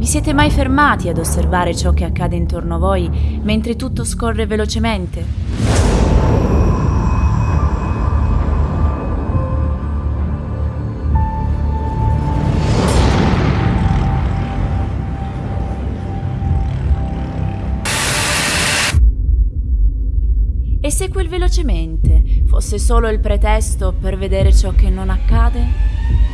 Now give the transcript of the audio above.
Vi siete mai fermati ad osservare ciò che accade intorno a voi mentre tutto scorre velocemente? E se quel velocemente fosse solo il pretesto per vedere ciò che non accade?